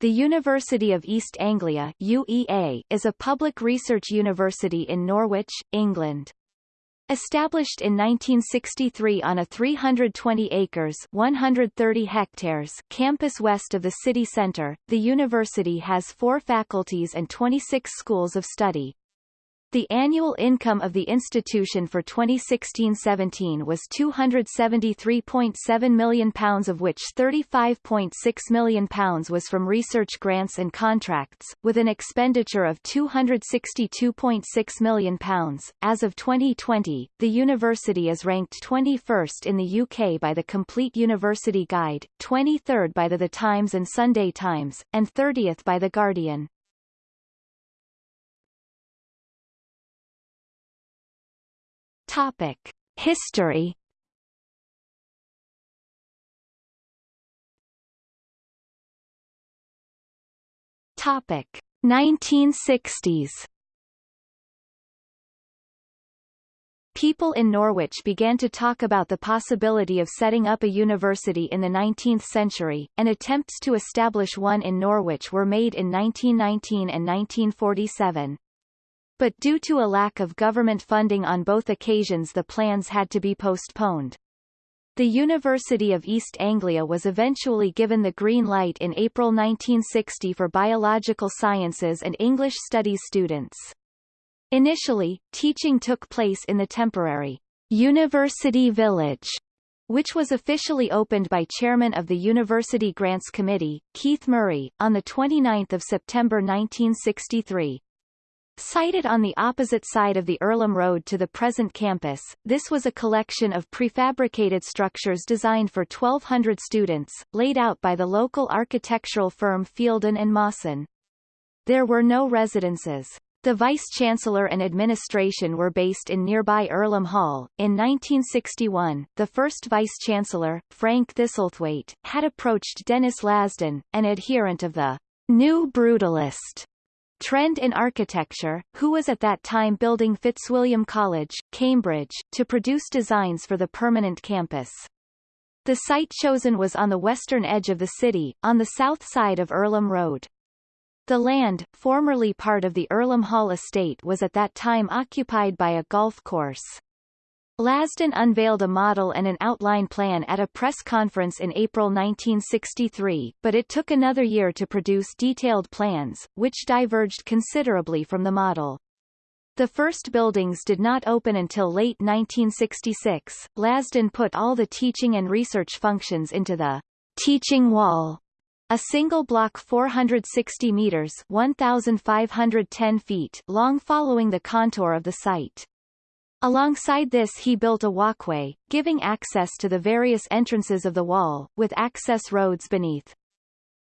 The University of East Anglia UEA is a public research university in Norwich, England. Established in 1963 on a 320 acres 130 hectares campus west of the city centre, the university has four faculties and 26 schools of study. The annual income of the institution for 2016-17 was £273.7 million of which £35.6 million was from research grants and contracts, with an expenditure of £262.6 million. As of 2020, the university is ranked 21st in the UK by the Complete University Guide, 23rd by the The Times and Sunday Times, and 30th by The Guardian. Topic: History. Topic: 1960s. People in Norwich began to talk about the possibility of setting up a university in the 19th century, and attempts to establish one in Norwich were made in 1919 and 1947 but due to a lack of government funding on both occasions the plans had to be postponed. The University of East Anglia was eventually given the green light in April 1960 for biological sciences and English studies students. Initially, teaching took place in the temporary University Village, which was officially opened by chairman of the University Grants Committee, Keith Murray, on 29 September 1963. Sited on the opposite side of the Earlham Road to the present campus, this was a collection of prefabricated structures designed for 1,200 students, laid out by the local architectural firm Fielden and Mawson. There were no residences. The vice-chancellor and administration were based in nearby Earlham Hall. In 1961, the first vice-chancellor, Frank Thistlethwaite, had approached Denys Lasdun, an adherent of the New Brutalist Trend in Architecture, who was at that time building Fitzwilliam College, Cambridge, to produce designs for the permanent campus. The site chosen was on the western edge of the city, on the south side of Earlham Road. The land, formerly part of the Earlham Hall estate was at that time occupied by a golf course. Lasdun unveiled a model and an outline plan at a press conference in April 1963, but it took another year to produce detailed plans, which diverged considerably from the model. The first buildings did not open until late 1966. Lasdun put all the teaching and research functions into the teaching wall, a single block 460 meters 1,510 feet long following the contour of the site. Alongside this he built a walkway, giving access to the various entrances of the wall, with access roads beneath.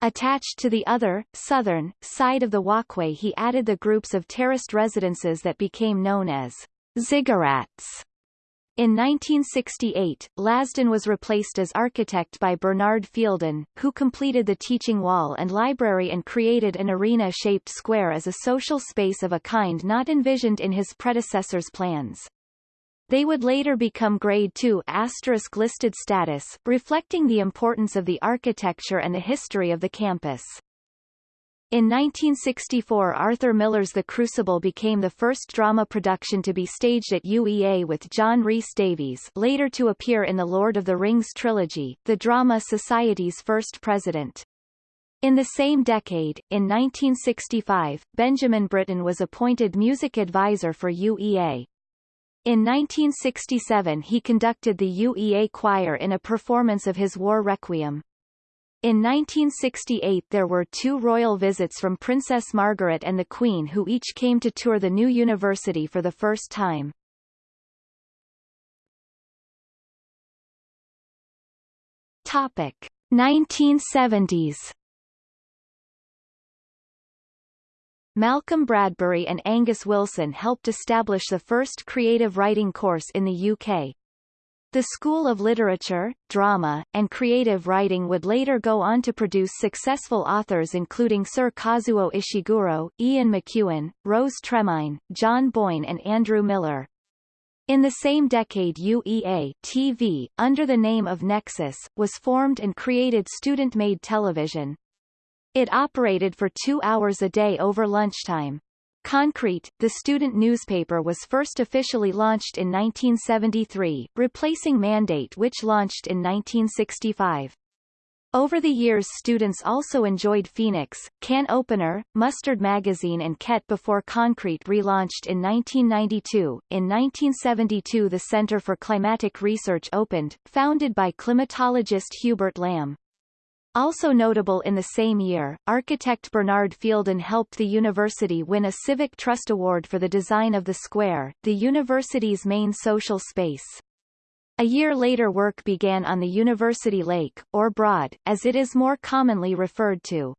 Attached to the other, southern, side of the walkway he added the groups of terraced residences that became known as ziggurats. In 1968, Lasdun was replaced as architect by Bernard Fielden, who completed the teaching wall and library and created an arena-shaped square as a social space of a kind not envisioned in his predecessor's plans. They would later become Grade II asterisk listed status, reflecting the importance of the architecture and the history of the campus. In 1964 Arthur Miller's The Crucible became the first drama production to be staged at UEA with John Rhys Davies later to appear in the Lord of the Rings trilogy, the Drama Society's first president. In the same decade, in 1965, Benjamin Britten was appointed music advisor for UEA. In 1967 he conducted the UEA choir in a performance of his War Requiem. In 1968 there were two royal visits from Princess Margaret and the Queen who each came to tour the new university for the first time. Topic 1970s Malcolm Bradbury and Angus Wilson helped establish the first creative writing course in the UK. The School of Literature, Drama, and Creative Writing would later go on to produce successful authors including Sir Kazuo Ishiguro, Ian McEwan, Rose Tremain, John Boyne and Andrew Miller. In the same decade UEA TV, under the name of Nexus, was formed and created student-made television. It operated for two hours a day over lunchtime. Concrete, the student newspaper was first officially launched in 1973, replacing Mandate which launched in 1965. Over the years students also enjoyed Phoenix, Can Opener, Mustard Magazine and Ket before Concrete relaunched in 1992. In 1972 the Center for Climatic Research opened, founded by climatologist Hubert Lamb. Also notable in the same year, architect Bernard Fielden helped the university win a Civic Trust Award for the design of the square, the university's main social space. A year later work began on the University Lake, or Broad, as it is more commonly referred to.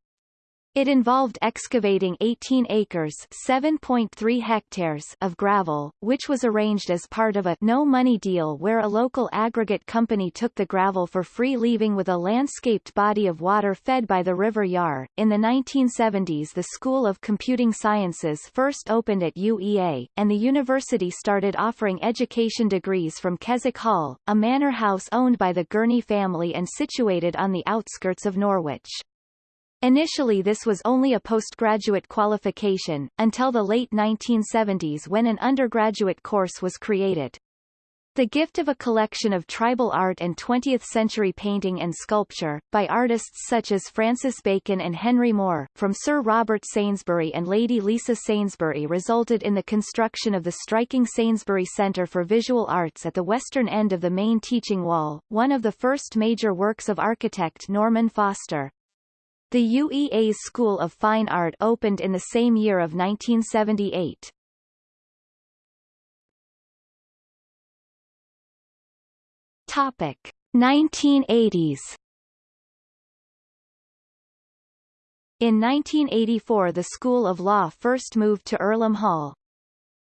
It involved excavating 18 acres 7.3 hectares of gravel, which was arranged as part of a no-money deal where a local aggregate company took the gravel for free leaving with a landscaped body of water fed by the River Yare. In the 1970s the School of Computing Sciences first opened at UEA, and the university started offering education degrees from Keswick Hall, a manor house owned by the Gurney family and situated on the outskirts of Norwich. Initially this was only a postgraduate qualification, until the late 1970s when an undergraduate course was created. The gift of a collection of tribal art and 20th-century painting and sculpture, by artists such as Francis Bacon and Henry Moore, from Sir Robert Sainsbury and Lady Lisa Sainsbury resulted in the construction of the striking Sainsbury Centre for Visual Arts at the western end of the main teaching wall, one of the first major works of architect Norman Foster. The UEA's School of Fine Art opened in the same year of 1978. Topic 1980s In 1984 the School of Law first moved to Earlham Hall.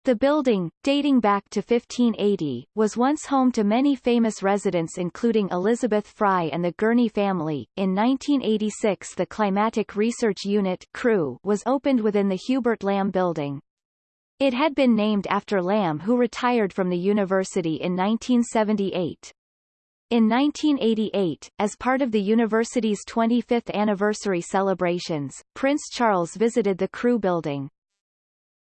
The building, dating back to 1580, was once home to many famous residents including Elizabeth Fry and the Gurney family. In 1986 the Climatic Research Unit CRU was opened within the Hubert Lamb building. It had been named after Lamb who retired from the university in 1978. In 1988, as part of the university's 25th anniversary celebrations, Prince Charles visited the CRU building.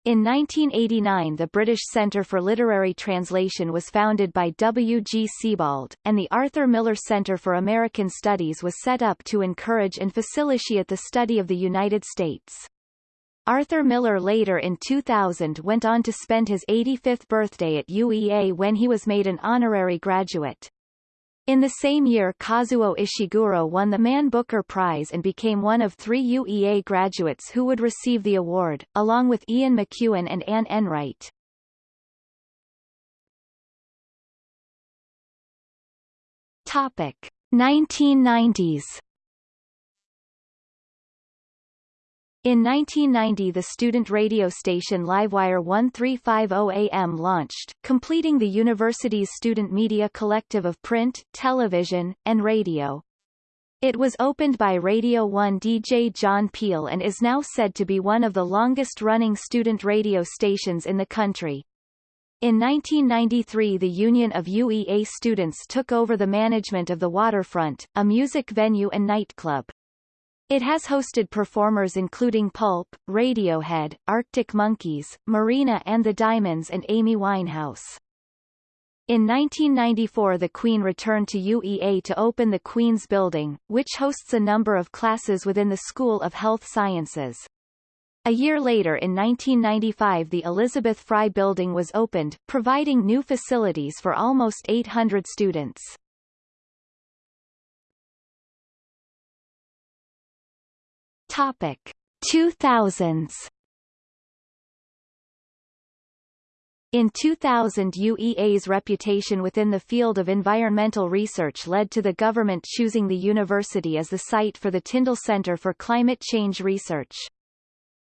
In 1989 the British Centre for Literary Translation was founded by W. G. Sebald, and the Arthur Miller Center for American Studies was set up to encourage and facilitate the study of the United States. Arthur Miller later in 2000 went on to spend his 85th birthday at UEA when he was made an honorary graduate. In the same year Kazuo Ishiguro won the Man Booker Prize and became one of three UEA graduates who would receive the award, along with Ian McEwan and Anne Enright. Topic 1990s In 1990 the student radio station Livewire 1350 AM launched, completing the university's student media collective of print, television, and radio. It was opened by Radio 1 DJ John Peel and is now said to be one of the longest-running student radio stations in the country. In 1993 the Union of UEA students took over the management of the Waterfront, a music venue and nightclub. It has hosted performers including Pulp, Radiohead, Arctic Monkeys, Marina and the Diamonds and Amy Winehouse. In 1994 the Queen returned to UEA to open the Queen's Building, which hosts a number of classes within the School of Health Sciences. A year later in 1995 the Elizabeth Fry Building was opened, providing new facilities for almost 800 students. Topic 2000s In 2000 UEA's reputation within the field of environmental research led to the government choosing the university as the site for the Tyndall Centre for Climate Change Research.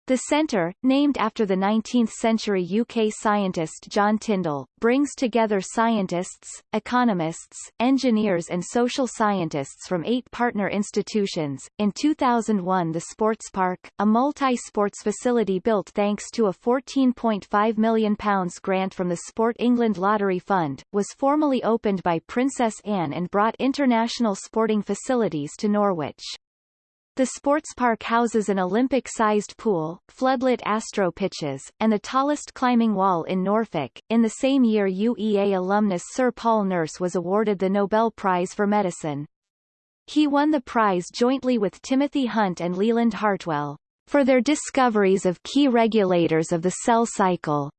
The centre, named after the 19th-century UK scientist John Tyndall, brings together scientists, economists, engineers and social scientists from eight partner institutions. In 2001 the Sports Park, a multi-sports facility built thanks to a £14.5 million grant from the Sport England Lottery Fund, was formally opened by Princess Anne and brought international sporting facilities to Norwich. The sports park houses an Olympic-sized pool, floodlit astro pitches, and the tallest climbing wall in Norfolk. In the same year UEA alumnus Sir Paul Nurse was awarded the Nobel Prize for Medicine. He won the prize jointly with Timothy Hunt and Leland Hartwell, for their discoveries of key regulators of the cell cycle.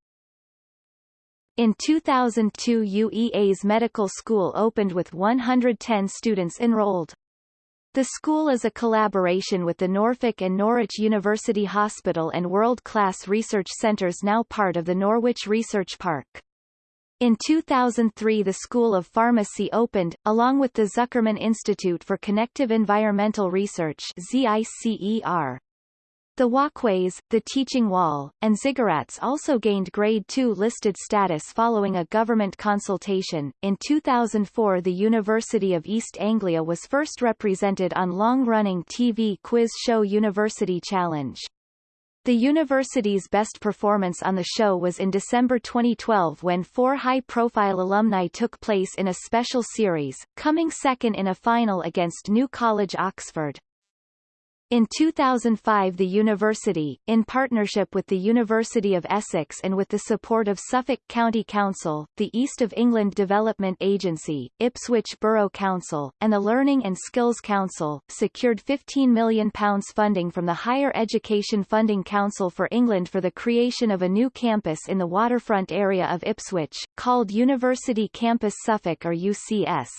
In 2002 UEA's medical school opened with 110 students enrolled. The school is a collaboration with the Norfolk and Norwich University Hospital and world-class research centres now part of the Norwich Research Park. In 2003 the School of Pharmacy opened, along with the Zuckerman Institute for Connective Environmental Research ZICER. The walkways, the teaching wall, and ziggurats also gained Grade II listed status following a government consultation. In 2004 the University of East Anglia was first represented on long-running TV quiz show University Challenge. The university's best performance on the show was in December 2012 when four high-profile alumni took place in a special series, coming second in a final against New College Oxford. In 2005 the university, in partnership with the University of Essex and with the support of Suffolk County Council, the East of England Development Agency, Ipswich Borough Council, and the Learning and Skills Council, secured £15 million funding from the Higher Education Funding Council for England for the creation of a new campus in the waterfront area of Ipswich, called University Campus Suffolk or UCS.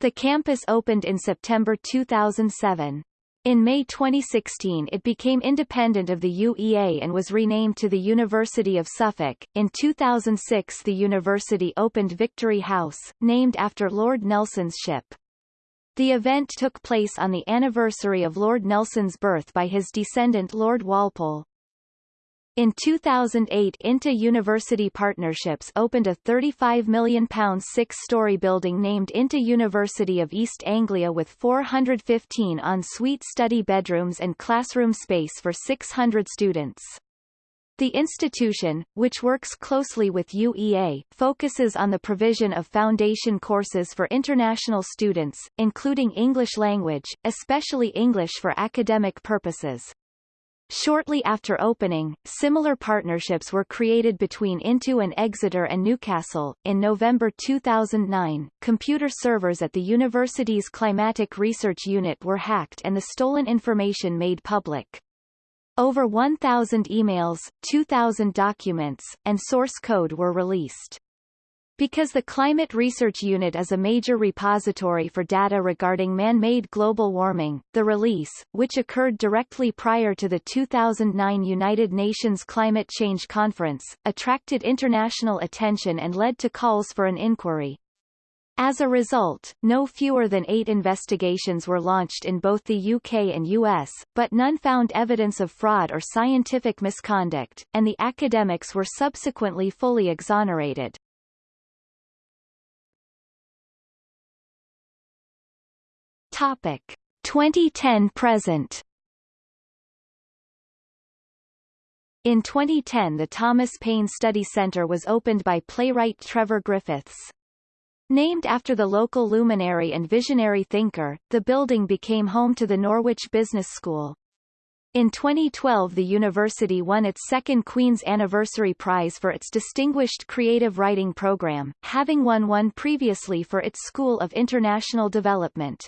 The campus opened in September 2007. In May 2016 it became independent of the UEA and was renamed to the University of Suffolk. In 2006 the university opened Victory House, named after Lord Nelson's ship. The event took place on the anniversary of Lord Nelson's birth by his descendant Lord Walpole. In 2008 INTO University Partnerships opened a £35 million six-storey building named INTO University of East Anglia with 415 en-suite study bedrooms and classroom space for 600 students. The institution, which works closely with UEA, focuses on the provision of foundation courses for international students, including English language, especially English for academic purposes. Shortly after opening, similar partnerships were created between INTO and Exeter and Newcastle. In November 2009, computer servers at the university's Climatic Research Unit were hacked and the stolen information made public. Over 1,000 emails, 2,000 documents, and source code were released. Because the Climate Research Unit is a major repository for data regarding man-made global warming, the release, which occurred directly prior to the 2009 United Nations Climate Change Conference, attracted international attention and led to calls for an inquiry. As a result, no fewer than eight investigations were launched in both the UK and US, but none found evidence of fraud or scientific misconduct, and the academics were subsequently fully exonerated. Topic 2010 present In 2010 the Thomas Paine Study Centre was opened by playwright Trevor Griffiths. Named after the local luminary and visionary thinker, the building became home to the Norwich Business School. In 2012 the university won its second Queen's Anniversary Prize for its Distinguished Creative Writing Program, having won one previously for its School of International Development.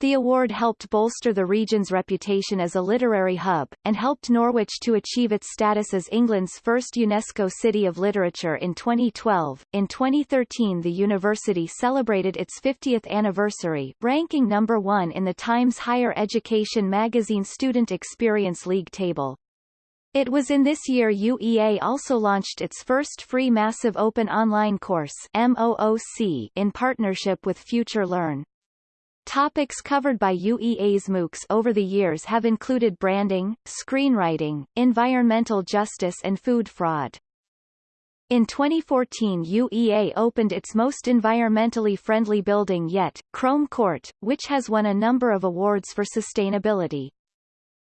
The award helped bolster the region's reputation as a literary hub, and helped Norwich to achieve its status as England's first UNESCO City of Literature in 2012. In 2013 the university celebrated its 50th anniversary, ranking number one in the Times Higher Education magazine Student Experience League table. It was in this year UEA also launched its first free massive open online course MOOC in partnership with Future Learn. Topics covered by UEA's MOOCs over the years have included branding, screenwriting, environmental justice and food fraud. In 2014 UEA opened its most environmentally friendly building yet, Crome Court, which has won a number of awards for sustainability.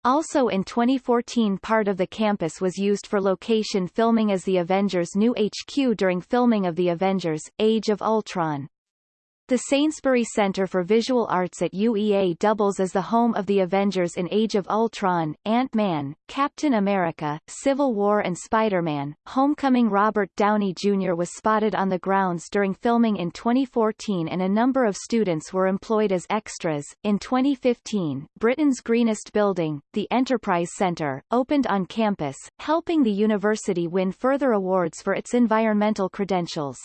Also in 2014 part of the campus was used for location filming as the Avengers' new HQ during filming of The Avengers, Age of Ultron. The Sainsbury Center for Visual Arts at UEA doubles as the home of the Avengers in Age of Ultron, Ant-Man, Captain America, Civil War and Spider-Man. Homecoming Robert Downey Jr. was spotted on the grounds during filming in 2014 and a number of students were employed as extras. In 2015, Britain's greenest building, the Enterprise Center, opened on campus, helping the university win further awards for its environmental credentials.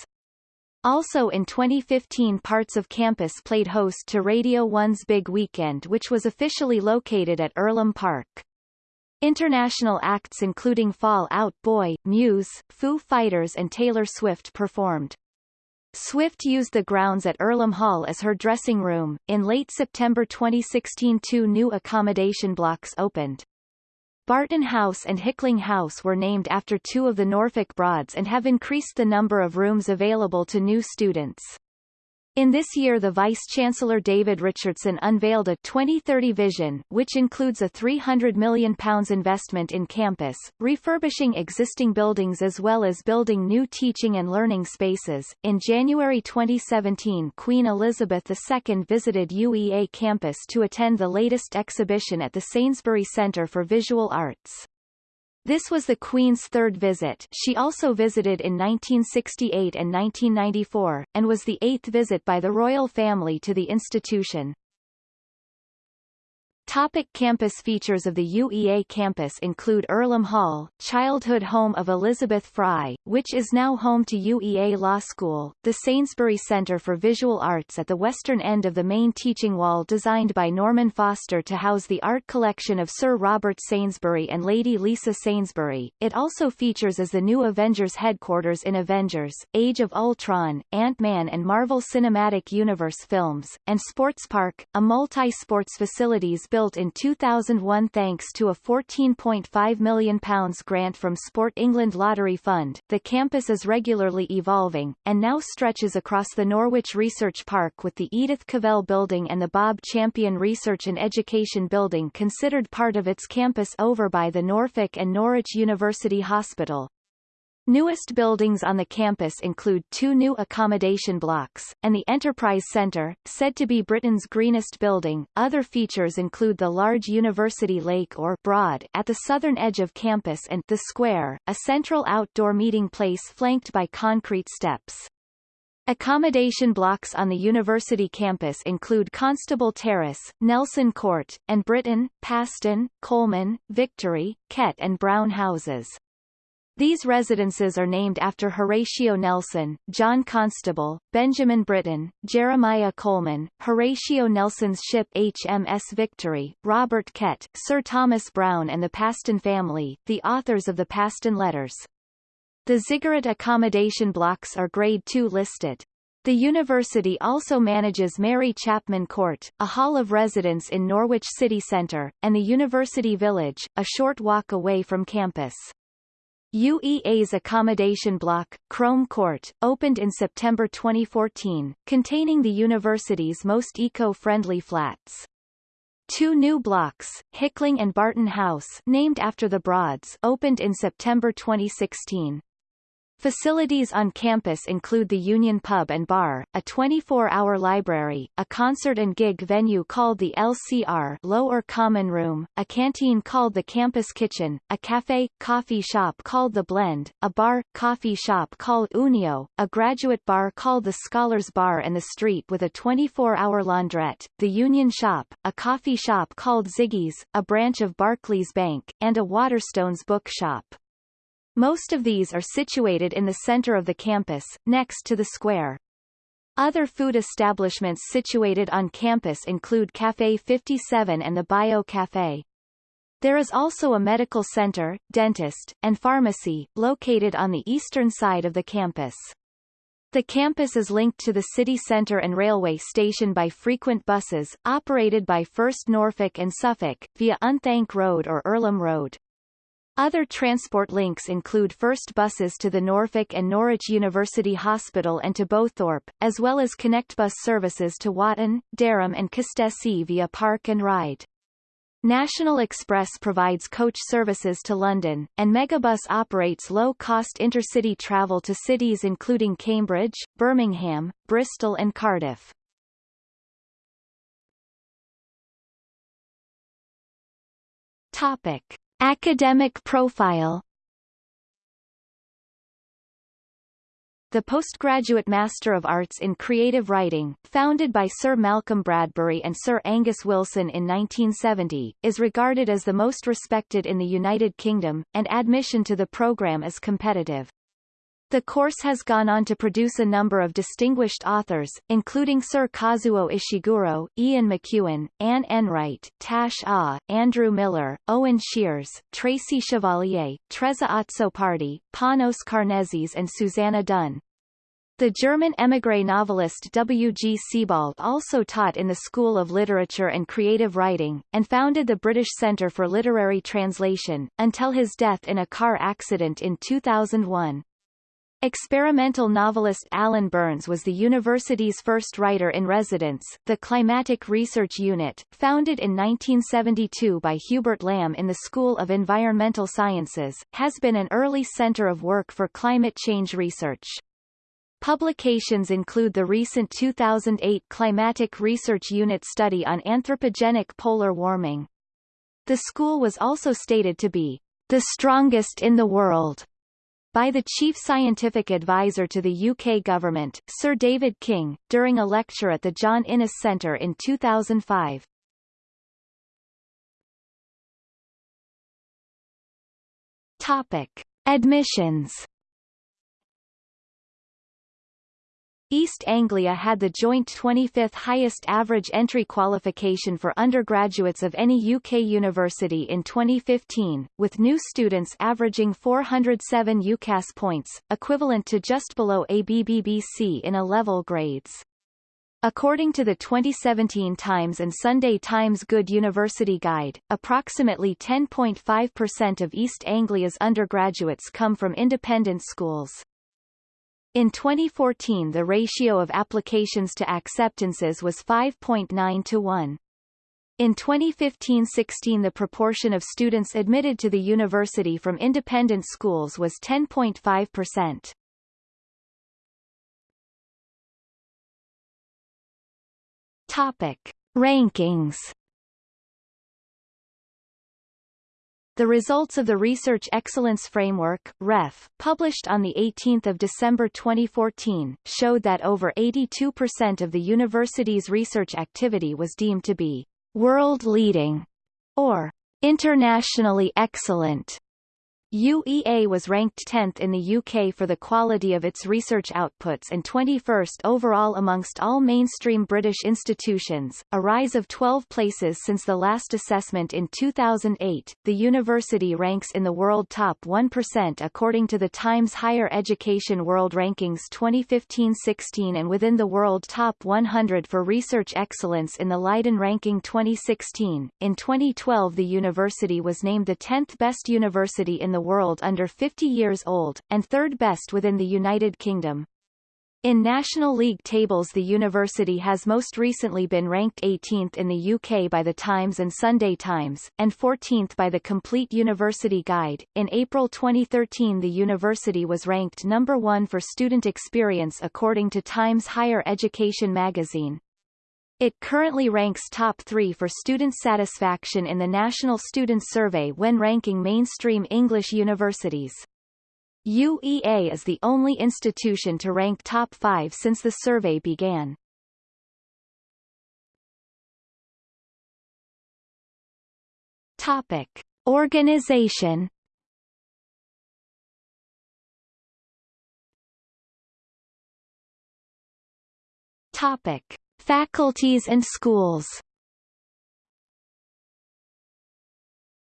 Also in 2015 parts of campus played host to Radio 1's Big Weekend which was officially located at Earlham Park. International acts including Fall Out Boy, Muse, Foo Fighters and Taylor Swift performed. Swift used the grounds at Earlham Hall as her dressing room. In late September 2016 two new accommodation blocks opened. Barton House and Hickling House were named after two of the Norfolk Broads and have increased the number of rooms available to new students. In this year the Vice-Chancellor David Richardson unveiled a 2030 vision, which includes a £300 million investment in campus, refurbishing existing buildings as well as building new teaching and learning spaces. In January 2017 Queen Elizabeth II visited UEA campus to attend the latest exhibition at the Sainsbury Centre for Visual Arts. This was the Queen's third visit she also visited in 1968 and 1994, and was the eighth visit by the royal family to the institution. Topic campus Features of the UEA campus include Earlham Hall, childhood home of Elizabeth Fry, which is now home to UEA Law School, the Sainsbury Centre for Visual Arts at the western end of the main teaching wall designed by Norman Foster to house the art collection of Sir Robert Sainsbury and Lady Lisa Sainsbury. It also features as the new Avengers headquarters in Avengers, Age of Ultron, Ant-Man and Marvel Cinematic Universe films, and Sports Park, a multi-sports facilities built in 2001 thanks to a £14.5 million grant from Sport England Lottery Fund. The campus is regularly evolving, and now stretches across the Norwich Research Park with the Edith Cavell Building and the Bob Champion Research and Education Building considered part of its campus over by the Norfolk and Norwich University Hospital. Newest buildings on the campus include two new accommodation blocks, and the Enterprise Center, said to be Britten's greenest building. Other features include the large University Lake or Broad at the southern edge of campus and the Square, a central outdoor meeting place flanked by concrete steps. Accommodation blocks on the university campus include Constable Terrace, Nelson Court, and Britain, Paston, Coleman, Victory, Kett and Brown houses. These residences are named after Horatio Nelson, John Constable, Benjamin Britten, Jeremiah Coleman, Horatio Nelson's ship HMS Victory, Robert Kett, Sir Thomas Browne and the Paston family, the authors of the Paston Letters. The ziggurat accommodation blocks are Grade 2 listed. The university also manages Mary Chapman Court, a hall of residence in Norwich city centre, and the University Village, a short walk away from campus. UEA's accommodation block, Crome Court, opened in September 2014, containing the university's most eco-friendly flats. Two new blocks, Hickling and Barton House named after the Broads opened in September 2016. Facilities on campus include the Union Pub and Bar, a 24-hour library, a concert and gig venue called the LCR Lower Common Room, a canteen called the Campus Kitchen, a cafe, coffee shop called The Blend, a bar, coffee shop called Unio, a graduate bar called the Scholars Bar and the street with a 24-hour laundrette, the Union Shop, a coffee shop called Ziggy's, a branch of Barclays Bank, and a Waterstones bookshop. Most of these are situated in the center of the campus, next to the square. Other food establishments situated on campus include Café 57 and the Bio Café. There is also a medical center, dentist, and pharmacy, located on the eastern side of the campus. The campus is linked to the city centre and railway station by frequent buses, operated by First Norfolk and Suffolk, via Unthank Road or Earlham Road. Other transport links include first buses to the Norfolk and Norwich University Hospital and to Bowthorpe, as well as ConnectBus services to Watton, Dereham and Costessey via Park and Ride. National Express provides coach services to London, and Megabus operates low-cost intercity travel to cities including Cambridge, Birmingham, Bristol and Cardiff. Topic. Academic profile The Postgraduate Master of Arts in Creative Writing, founded by Sir Malcolm Bradbury and Sir Angus Wilson in 1970, is regarded as the most respected in the United Kingdom, and admission to the programme is competitive. The course has gone on to produce a number of distinguished authors, including Sir Kazuo Ishiguro, Ian McEwan, Anne Enright, Tash Ah, Andrew Miller, Owen Sheers, Tracy Chevalier, Trezza Azzopardi, Panos Karnezis and Suzannah Dunn. The German émigré novelist W. G. Sebald also taught in the School of Literature and Creative Writing, and founded the British Centre for Literary Translation, until his death in a car accident in 2001. Experimental novelist Alan Burns was the university's first writer-in-residence. The Climatic Research Unit, founded in 1972 by Hubert Lamb in the School of Environmental Sciences, has been an early center of work for climate change research. Publications include the recent 2008 Climatic Research Unit study on anthropogenic polar warming. The school was also stated to be the strongest in the world by the Chief Scientific Advisor to the UK government, Sir David King, during a lecture at the John Innes Centre in 2005. Topic. Admissions East Anglia had the joint 25th highest average entry qualification for undergraduates of any UK university in 2015, with new students averaging 407 UCAS points, equivalent to just below ABBBC in A-level grades. According to the 2017 Times and Sunday Times Good University Guide, approximately 10.5% of East Anglia's undergraduates come from independent schools. In 2014 the ratio of applications to acceptances was 5.9 to 1. In 2015-16 the proportion of students admitted to the university from independent schools was 10.5%. Topic. Rankings The results of the Research Excellence Framework REF, published on 18 December 2014, showed that over 82% of the university's research activity was deemed to be world-leading or internationally excellent. UEA was ranked 10th in the UK for the quality of its research outputs and 21st overall amongst all mainstream British institutions, a rise of 12 places since the last assessment in 2008. The university ranks in the world top 1% according to the Times Higher Education World Rankings 2015-16 and within the world top 100 for research excellence in the Leiden Ranking 2016. In 2012 the university was named the 10th best university in the world under 50 years old, and third best within the United Kingdom. In National League tables the university has most recently been ranked 18th in the UK by the Times and Sunday Times, and 14th by the Complete University Guide. In April 2013 the university was ranked number one for student experience according to Times Higher Education magazine. It currently ranks top three for student satisfaction in the National Student Survey when ranking mainstream English universities. UEA is the only institution to rank top five since the survey began. Topic. Organization Topic. Faculties and schools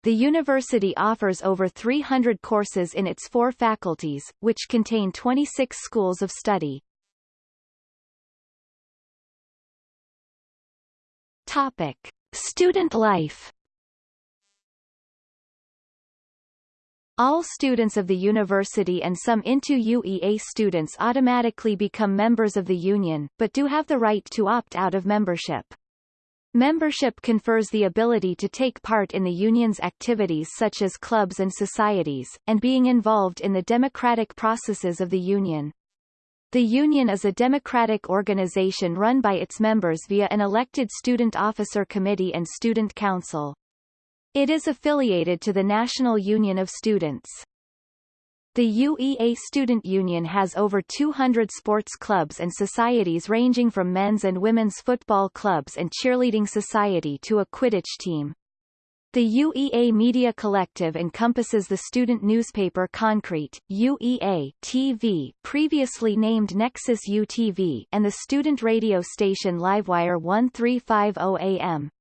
The university offers over 300 courses in its four faculties, which contain 26 schools of study. Topic. Student life All students of the university and some INTO UEA students automatically become members of the union, but do have the right to opt out of membership. Membership confers the ability to take part in the union's activities such as clubs and societies, and being involved in the democratic processes of the union. The union is a democratic organization run by its members via an elected student officer committee and student council. It is affiliated to the National Union of Students. The UEA Student Union has over 200 sports clubs and societies ranging from men's and women's football clubs and cheerleading society to a Quidditch team. The UEA Media Collective encompasses the student newspaper Concrete, UEA TV previously named Nexus UTV and the student radio station Livewire 1350 AM.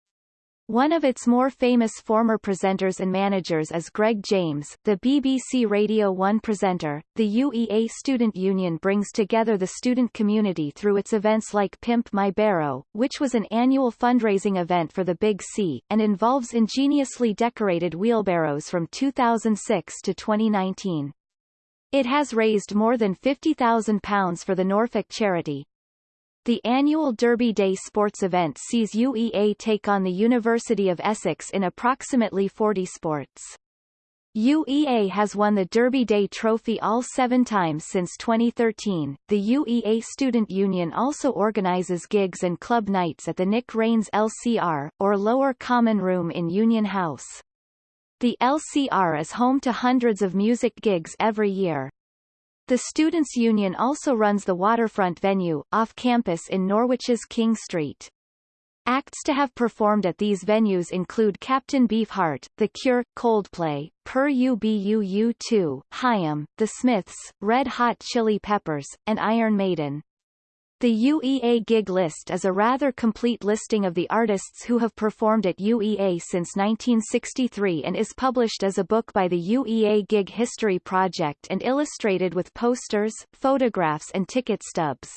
One of its more famous former presenters and managers is Greg James, the BBC Radio 1 presenter. The UEA Student Union brings together the student community through its events like Pimp My Barrow, which was an annual fundraising event for the Big C, and involves ingeniously decorated wheelbarrows from 2006 to 2019. It has raised more than £50,000 for the Norfolk charity, the annual Derby Day sports event sees UEA take on the University of Essex in approximately 40 sports. UEA has won the Derby Day Trophy all seven times since 2013. The UEA Student Union also organizes gigs and club nights at the Nick Rayns LCR, or Lower Common Room in Union House. The LCR is home to hundreds of music gigs every year. The Students' Union also runs the waterfront venue, off campus in Norwich's King Street. Acts to have performed at these venues include Captain Beefheart, The Cure, Coldplay, Pere Ubu 2 Haim, The Smiths, Red Hot Chili Peppers, and Iron Maiden. The UEA gig list is a rather complete listing of the artists who have performed at UEA since 1963 and is published as a book by the UEA Gig History Project and illustrated with posters, photographs and ticket stubs.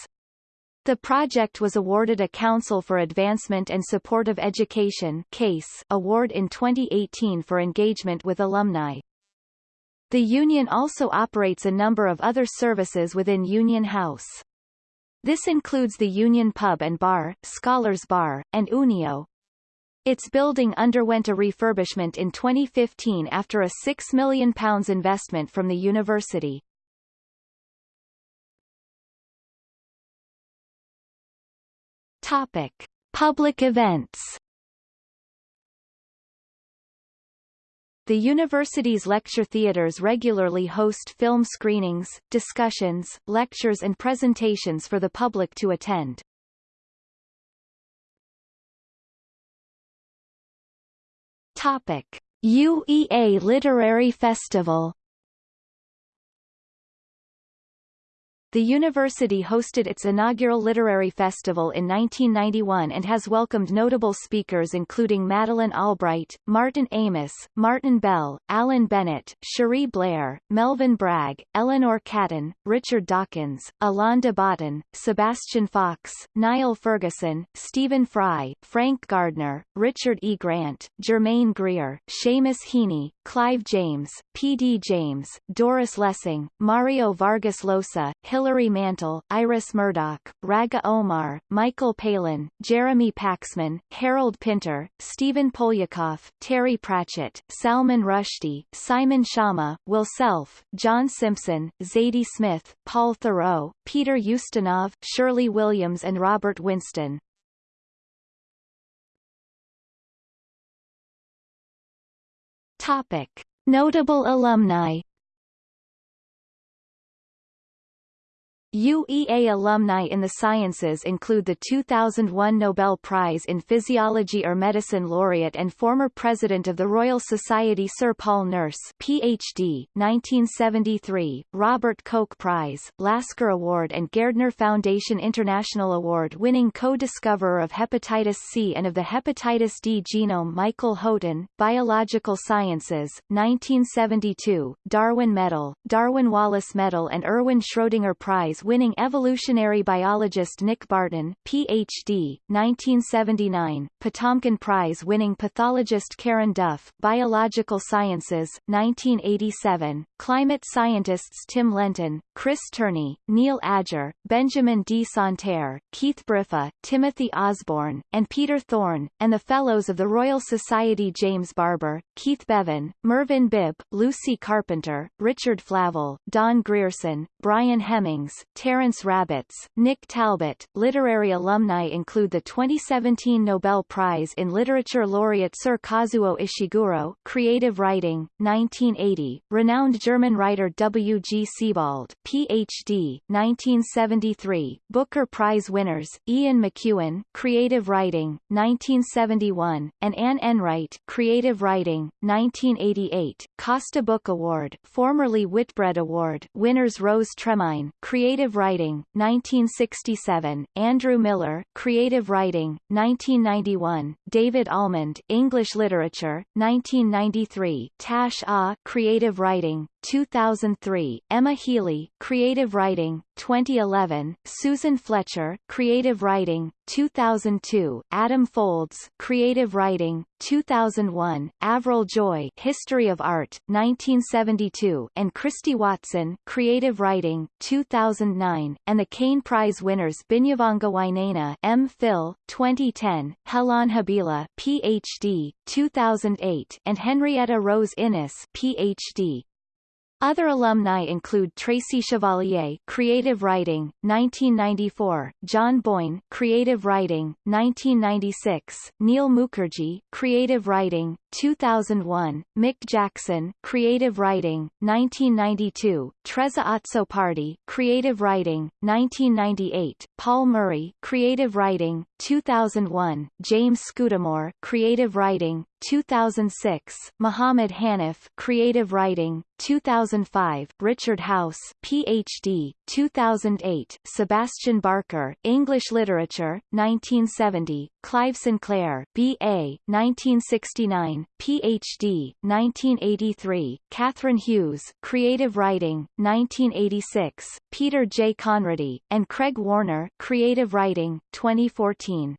The project was awarded a Council for Advancement and Support of Education CASE award in 2018 for engagement with alumni. The union also operates a number of other services within Union House. This includes the Union Pub and Bar, Scholars Bar, and Unio. Its building underwent a refurbishment in 2015 after a £6 million investment from the university. Topic. Public events The university's lecture theaters regularly host film screenings, discussions, lectures and presentations for the public to attend. Topic. UEA Literary Festival The university hosted its inaugural literary festival in 1991 and has welcomed notable speakers including Madeleine Albright, Martin Amis, Martin Bell, Alan Bennett, Cherie Blair, Melvin Bragg, Eleanor Catton, Richard Dawkins, Alain de Botton, Sebastian Faulks, Niall Ferguson, Stephen Fry, Frank Gardner, Richard E. Grant, Germaine Greer, Seamus Heaney, Clive James, P. D. James, Doris Lessing, Mario Vargas Llosa, Hilary Mantel, Iris Murdoch, Rageh Omaar, Michael Palin, Jeremy Paxman, Harold Pinter, Stephen Poliakoff, Terry Pratchett, Salman Rushdie, Simon Schama, Will Self, John Simpson, Zadie Smith, Paul Theroux, Peter Ustinov, Shirley Williams and Robert Winston. Topic. Notable alumni UEA alumni in the sciences include the 2001 Nobel Prize in Physiology or Medicine laureate and former president of the Royal Society Sir Paul Nurse PhD, 1973, Robert Koch Prize, Lasker Award and Gairdner Foundation International Award-winning co-discoverer of hepatitis C and of the hepatitis D genome Michael Houghton, Biological Sciences, 1972, Darwin Medal, Darwin Wallace Medal and Erwin Schrödinger Prize Prize-winning evolutionary biologist Nick Barton, Ph.D., 1979, Potamkin Prize-winning pathologist Karen Duff, Biological Sciences, 1987, climate scientists Tim Lenton, Chris Turney, Neil Adger, Benjamin D. Santer, Keith Briffa, Timothy Osborne, and Peter Thorne, and the Fellows of the Royal Society James Barber, Keith Beven, Mervyn Bibb, Lucy Carpenter, Richard Flavell, Don Grierson, Brian Hemmings, Terence Rabbitts, Nick Talbot. Literary alumni include the 2017 Nobel Prize in Literature laureate Sir Kazuo Ishiguro, Creative Writing, 1980, renowned German writer W. G. Sebald, Ph.D., 1973, Booker Prize winners, Ian McEwan, Creative Writing, 1971, and Anne Enright, Creative Writing, 1988, Costa Book Award, formerly Whitbread Award, winners Rose Tremain, Creative Writing, 1967, Andrew Miller, Creative Writing, 1991, David Almond, English Literature, 1993, Tash Ah, Creative Writing, 2003, Emma Healey, Creative Writing, 2011, Susan Fletcher, Creative Writing, 2002, Adam Foulds, Creative Writing, 2001, Avril Joy, History of Art, 1972, and Christie Watson, Creative Writing, 2009, and the Caine Prize winners Binyavanga Wainaina, M. Phil, 2010, Helon Habila, Ph.D., 2008, and Henrietta Rose Innes, Ph.D., other alumni include Tracy Chevalier, Creative Writing, 1994, John Boyne, Creative Writing, 1996, Neel Mukherjee, Creative Writing, 2001, Mick Jackson, Creative Writing, 1992, Trezza Azzopardi, Creative Writing, 1998, Paul Murray, Creative Writing, 2001, James Scudamore, Creative Writing, 2006, Muhammad Hanif, Creative Writing, 2005, Richard House, Ph.D., 2008, Sebastian Barker, English Literature, 1970, Clive Sinclair, B.A., 1969, Ph.D., 1983, Catherine Hughes, Creative Writing, 1986, Peter J. Conradi, and Craig Warner, Creative Writing, 2014.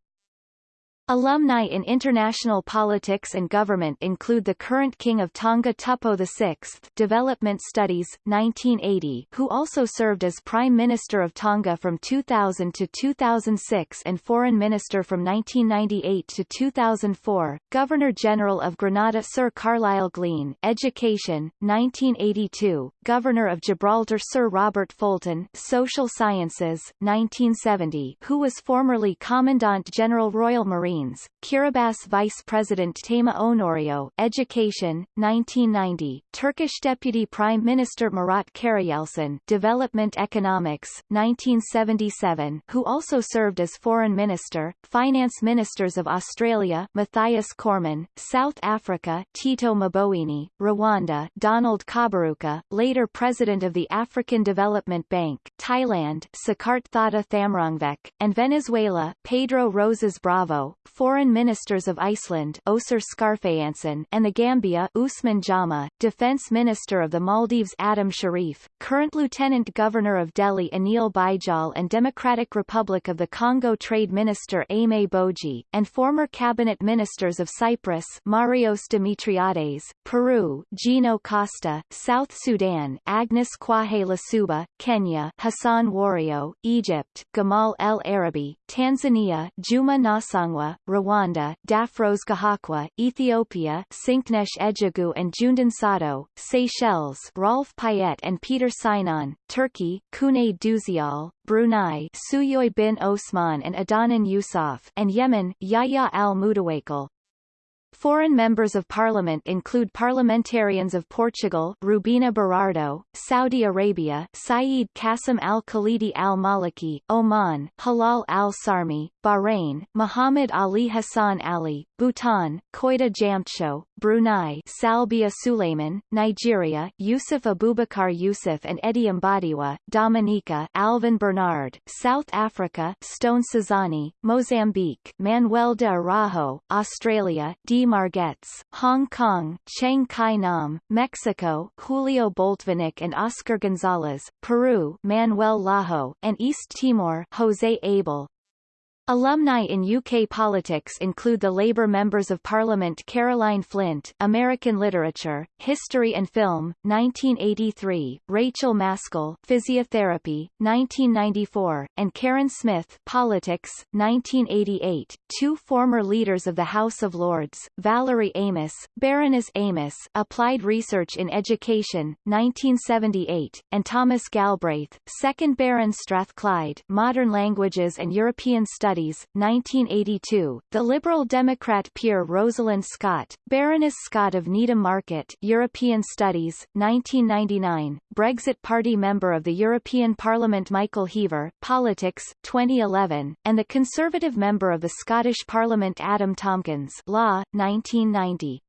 Alumni in international politics and government include the current King of Tonga Tupou VI Development Studies, 1980 who also served as Prime Minister of Tonga from 2000 to 2006 and Foreign Minister from 1998 to 2004, Governor-General of Grenada Sir Carlyle Glean Education, 1982, Governor of Gibraltar Sir Robert Fulton Social Sciences, 1970 who was formerly Commandant General Royal Marine Marines, Kiribati Vice President Teima Onorio, Education, 1990, Turkish Deputy Prime Minister Murat Karayelçin, Development Economics, 1977, who also served as Foreign Minister, Finance Ministers of Australia, Mathias Cormann, South Africa, Tito Mboweni, Rwanda, Donald Kaberuka, later President of the African Development Bank, Thailand, Sakarthata Thamrongvek, and Venezuela, Pedro Rosas Bravo, Foreign Ministers of Iceland and the Gambia Usman Jama, Defense Minister of the Maldives Adam Sharif, current Lieutenant Governor of Delhi Anil Baijal and Democratic Republic of the Congo Trade Minister Aimé Boji, and former Cabinet Ministers of Cyprus Marios Dimitriades, Peru Gino Costa, South Sudan Agnes Kwahe Lasuba, Kenya Hassan Wario, Egypt Gamal El Arabi, Tanzania Juma Nasangwa, Rwanda, Daphrose Gahakwa, Ethiopia, Sinknesh Ejigu and Jundan Sato, Seychelles, Rolf Payet and Peter Sinan, Turkey, Cuneyt Düzyal, Brunei, Suyoy bin Osman and Adnan Yusuf, and Yemen, Yahya al-Mutawakkil. Foreign members of parliament include parliamentarians of Portugal Rubina Berardo, Saudi Arabia Saeed Qasim al-Khalidi al-Maliki, Oman Halal al-Sarmi, Bahrain Muhammad Ali Hassan Ali, Bhutan, Koita Jamsho, Brunei Salbia Suleiman, Nigeria Yusuf Abubakar Yusuf and Eddie Mbadiwe, Dominica Alvin Bernard, South Africa Stone Sizani, Mozambique Manuel de Araujo, Australia Dee Margetts, Hong Kong Cheng Kai Nam, Mexico Julio Boltvinik and Oscar Gonzalez, Peru Manuel Lajo, and East Timor Jose Abel, Alumni in UK politics include the Labour Members of Parliament Caroline Flint American Literature, History and Film, 1983, Rachael Maskell Physiotherapy, 1994, and Karen Smith Politics, 1988, two former leaders of the House of Lords, Valerie Amos, Baroness Amos Applied Research in Education, 1978, and Thomas Galbraith, 2nd Baron Strathclyde Modern Languages and European Studies Studies, 1982, the Liberal Democrat peer Rosalind Scott, Baroness Scott of Needham Market European Studies, 1999, Brexit Party member of the European Parliament Michael Heaver, Politics, 2011, and the Conservative member of the Scottish Parliament Adam Tomkins Law, 1990.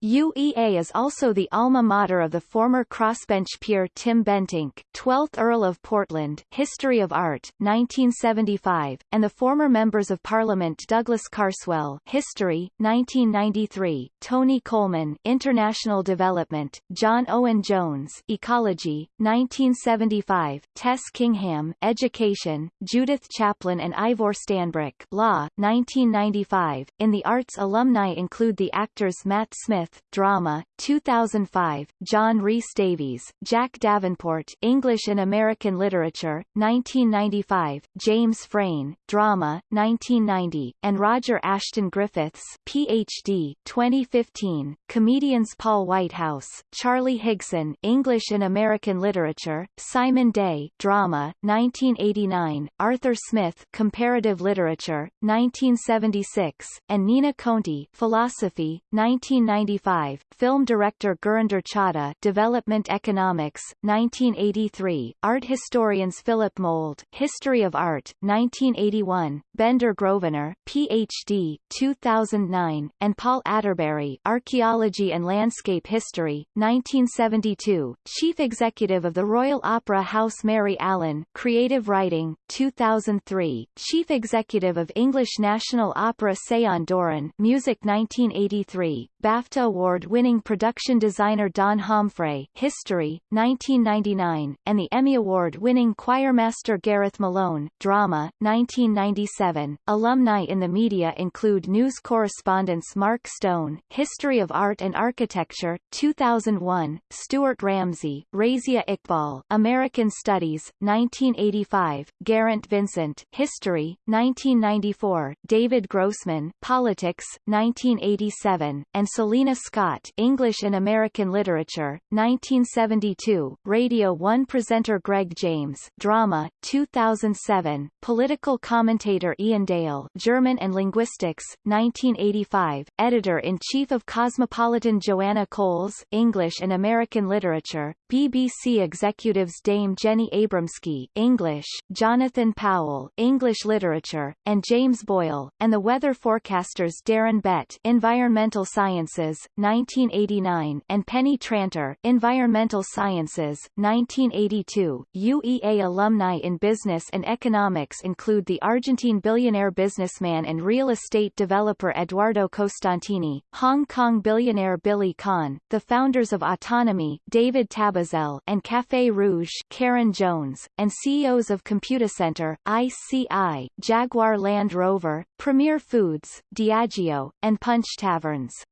UEA is also the alma mater of the former crossbench peer Tim Bentinck, 12th Earl of Portland History of Art, 1975, and the former Members of Parliament Douglas Carswell History, 1993, Tony Coleman International Development, John Owen Jones Ecology, 1975, Tess Kingham Education, Judith Chaplin and Ivor Stanbrook Law, 1995. In the arts alumni include the actors Matt Smith Smith, Drama, 2005, John Rhys Davies, Jack Davenport, English and American Literature, 1995, James Frain, Drama, 1990, and Roger Ashton Griffiths, Ph.D., 2015, comedians Paul Whitehouse, Charlie Higson, English and American Literature, Simon Day, Drama, 1989, Arthur Smith, Comparative Literature, 1976, and Nina Conti, Philosophy, 1995 1985, film director Gurinder Chadha Development Economics, 1983, art historians Philip Mould History of Art, 1981, Bendor Grosvenor, Ph.D., 2009, and Paul Atterbury Archaeology and Landscape History, 1972, Chief Executive of the Royal Opera House Mary Allen Creative Writing, 2003, Chief Executive of English National Opera Sean Doran Music 1983, BAFTA Award-winning production designer Don Homfray History, 1999, and the Emmy Award-winning choirmaster Gareth Malone Drama, 1997. Alumni in the media include news correspondents Mark Stone History of Art and Architecture, 2001, Stuart Ramsay, Razia Iqbal American Studies, 1985, Geraint Vincent History, 1994, David Grossman Politics, 1987, and Selina Scott English and American Literature, 1972, Radio 1 presenter Greg James Drama, 2007, political commentator Iain Dale German and Linguistics, 1985, Editor-in-Chief of Cosmopolitan Joanna Coles English and American Literature, BBC Executives Dame Jenny Abramsky English, Jonathan Powell English Literature, and James Boyle, and the weather forecasters Darren Bett Environmental Sciences, 1989, and Penny Tranter, Environmental Sciences, 1982. UEA alumni in business and economics include the Argentine billionaire businessman and real estate developer Eduardo Costantini, Hong Kong billionaire Billy Kahn, the founders of Autonomy, David Tabizel, and Café Rouge, Karen Jones, and CEOs of Computacenter, ICI, Jaguar Land Rover, Premier Foods, Diageo, and Punch Taverns.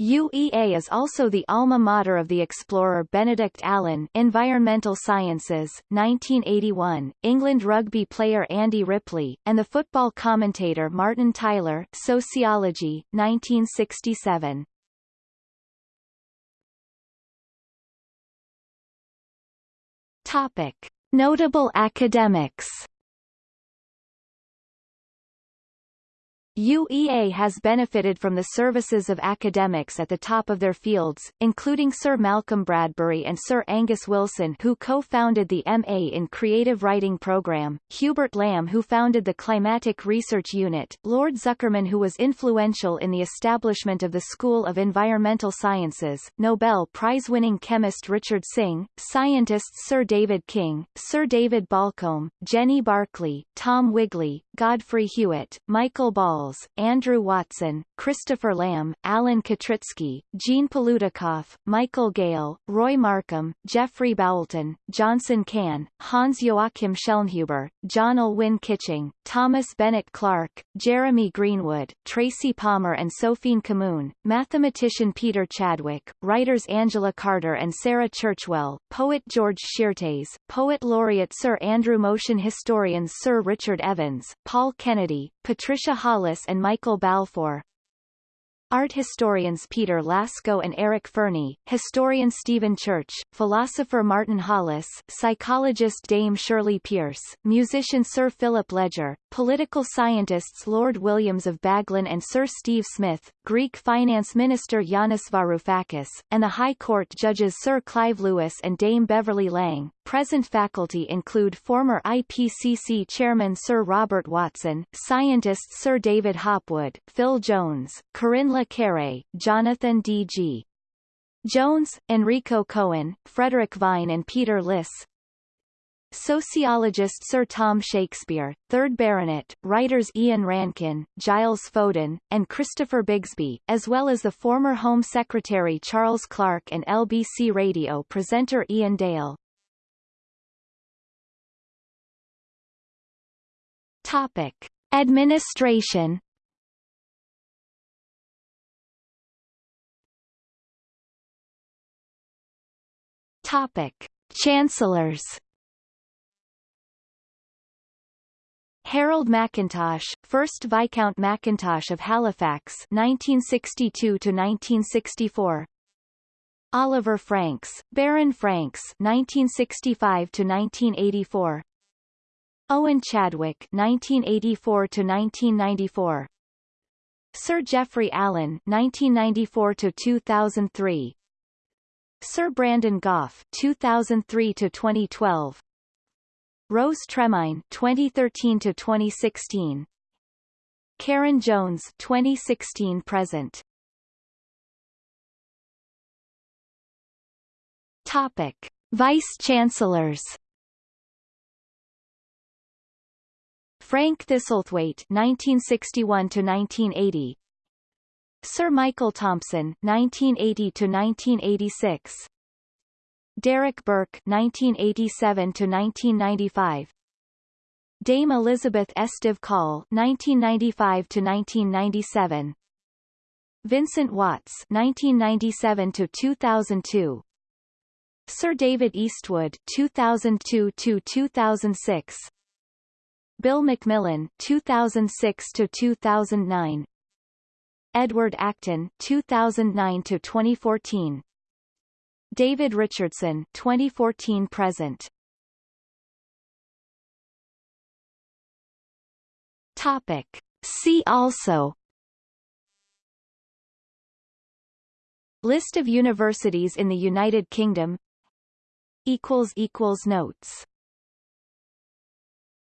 UEA is also the alma mater of the explorer Benedict Allen Environmental Sciences, 1981, England rugby player Andy Ripley, and the football commentator Martin Tyler Sociology, 1967. Topic. Notable academics UEA has benefited from the services of academics at the top of their fields, including Sir Malcolm Bradbury and Sir Angus Wilson who co-founded the MA in Creative Writing program, Hubert Lamb who founded the Climatic Research Unit, Lord Zuckerman who was influential in the establishment of the School of Environmental Sciences, Nobel Prize-winning chemist Richard Synge, scientists Sir David King, Sir David Baulcombe, Jenny Barclay, Tom Wigley, Godfrey Hewitt, Michael Ball Andrew Watson, Christopher Lamb, Alan Katritzky, Jean Palutikoff, Michael Gale, Roy Markham, Geoffrey Boulton, Johnson Cahn, Hans Joachim Schellnhuber, John Alwyn Kitching, Thomas Bennett Clark, Jeremy Greenwood, Tracy Palmer and Sophien Kamoun, mathematician Peter Chadwick, writers Angela Carter and Sarah Churchwell, poet George Szirtes, poet laureate Sir Andrew Motion historians Sir Richard Evans, Paul Kennedy, Patricia Hollis and Michael Balfour. Art historians Peter Lasko and Eric Fernie, historian Stephen Church, philosopher Martin Hollis, psychologist Dame Shirley Pearce, musician Sir Philip Ledger, political scientists Lord Williams of Baglan and Sir Steve Smith, Greek finance minister Yanis Varoufakis, and the High Court judges Sir Clive Lewis and Dame Beverley Lang. Present faculty include former IPCC chairman Sir Robert Watson, scientists Sir David Hopwood, Phil Jones, Corinne Le Quéré, Jonathan D.G. Jones, Enrico Coen, Frederick Vine and Peter Liss, Sociologist Sir Tom Shakespeare, 3rd Baronet, writers Ian Rankin, Giles Foden, and Christopher Bigsby, as well as the former Home Secretary Charles Clarke and LBC radio presenter Iain Dale. Topic. Administration Topic. Chancellors Harold Mackintosh, 1st Viscount Mackintosh of Halifax 1962 to 1964 Oliver Franks, Baron Franks 1965 to 1984 Owen Chadwick 1984 to 1994 Sir Geoffrey Allen 1994 to 2003 Sir Brandon Gough 2003 to 2012 Rose Tremain 2013 to 2016 Karen Jones 2016 present. Topic. Vice Chancellors Frank Thistlethwaite 1961 to 1980 Sir Michael Thompson 1980 to 1986 Derek Burke 1987 to 1995 Dame Elizabeth Esteve-Coll 1995 to 1997 Vincent Watts 1997 to 2002 Sir David Eastwood 2002 to 2006 Bill McMillan 2006 to 2009 Edward Acton 2009 to 2014 David Richardson 2014 present. Topic. See also. List of universities in the United Kingdom. Equals equals notes